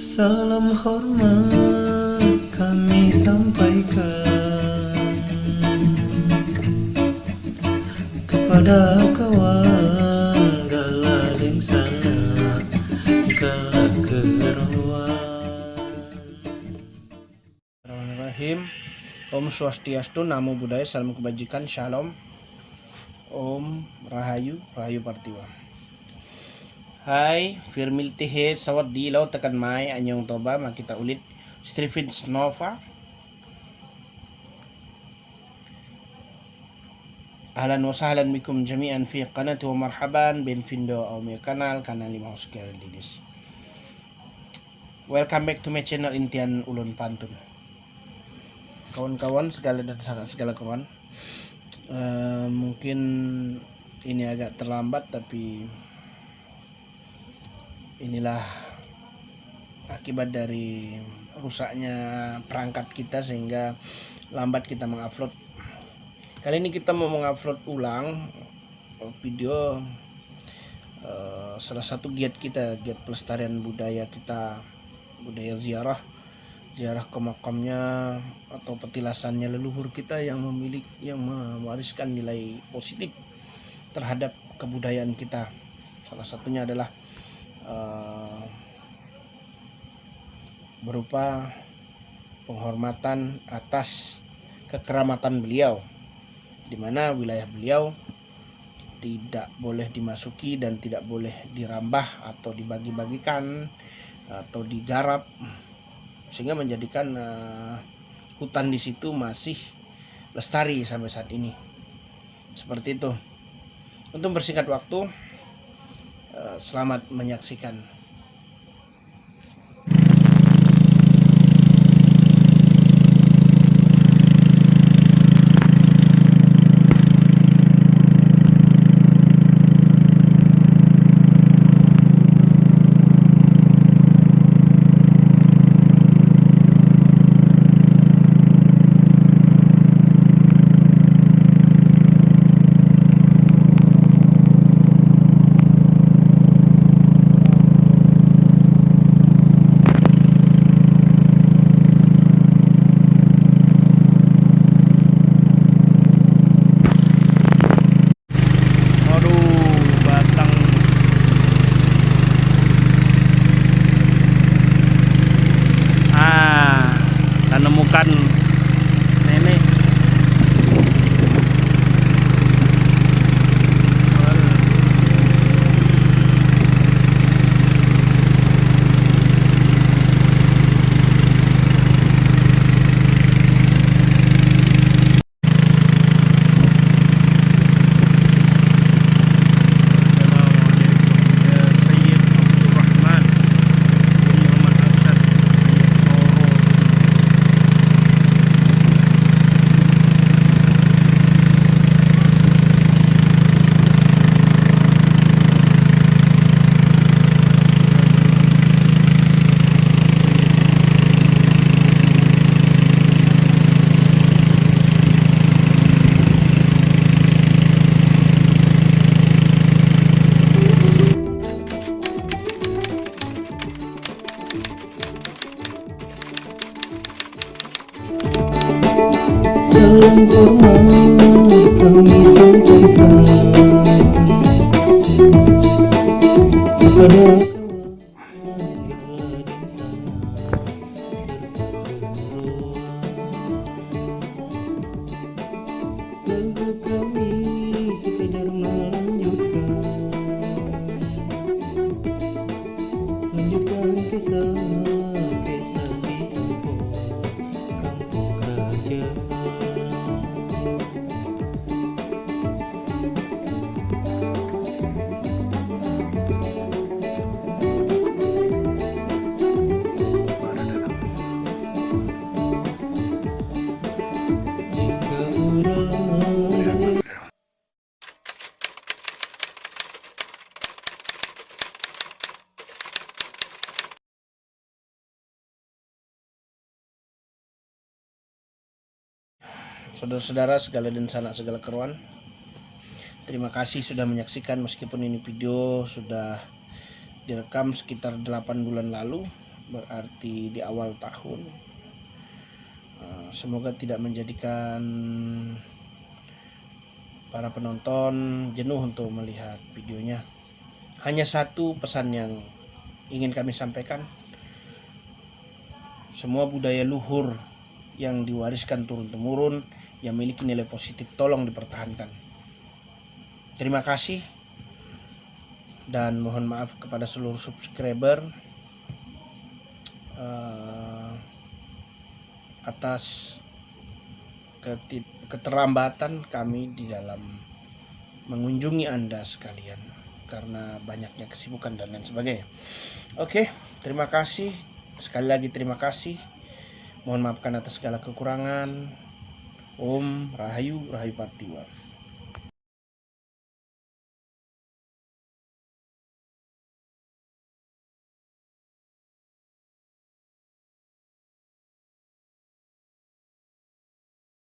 Salam hormat kami sampaikan Kepada kawan galading sana Galak kerawan Bismillahirrahmanirrahim. Om Swastiastu, Namo Buddhaya, Salam Kebajikan, Shalom. Om Rahayu, Rahayu Partiwa Hai, Firmil Tehe, Sawat di Laut Tekan Mai, Anyong Toba, Makita Ulit, Strifin Snova. Ahlan wa sahlan bikum jami'an fi qanati wa marhaban Benvindo au meu kanal, kanal lima Oscar Dinis. Welcome back to my channel Intian Ulun Pantun. Kawan-kawan segala dan segala kawan. Uh, mungkin ini agak terlambat tapi inilah akibat dari rusaknya perangkat kita sehingga lambat kita mengupload. Kali ini kita mau mengupload ulang video uh, salah satu giat kita giat pelestarian budaya kita budaya ziarah ziarah ke makamnya atau petilasannya leluhur kita yang memiliki yang mewariskan nilai positif terhadap kebudayaan kita. Salah satunya adalah uh, berupa penghormatan atas kekeramatan beliau di mana wilayah beliau tidak boleh dimasuki dan tidak boleh dirambah atau dibagi-bagikan atau digarap sehingga menjadikan uh, hutan di situ masih lestari sampai saat ini. Seperti itu. Untuk bersingkat waktu selamat menyaksikan Salam hormat kami sampaikan Kepada saudara-saudara segala dan sanak segala keruan terima kasih sudah menyaksikan meskipun ini video sudah direkam sekitar 8 bulan lalu berarti di awal tahun. Eh, Semoga tidak menjadikan para penonton jenuh untuk melihat videonya. Hanya satu pesan yang ingin kami sampaikan. Semua budaya luhur yang diwariskan turun-temurun yang memiliki nilai positif tolong dipertahankan. Terima kasih dan mohon maaf kepada seluruh subscriber eh, atas keterlambatan kami di dalam mengunjungi Anda sekalian karena banyaknya kesibukan dan lain sebagainya. Oke, terima kasih. Sekali lagi terima kasih. Mohon maafkan atas segala kekurangan. Om Rahayu Rahayu Patiwa.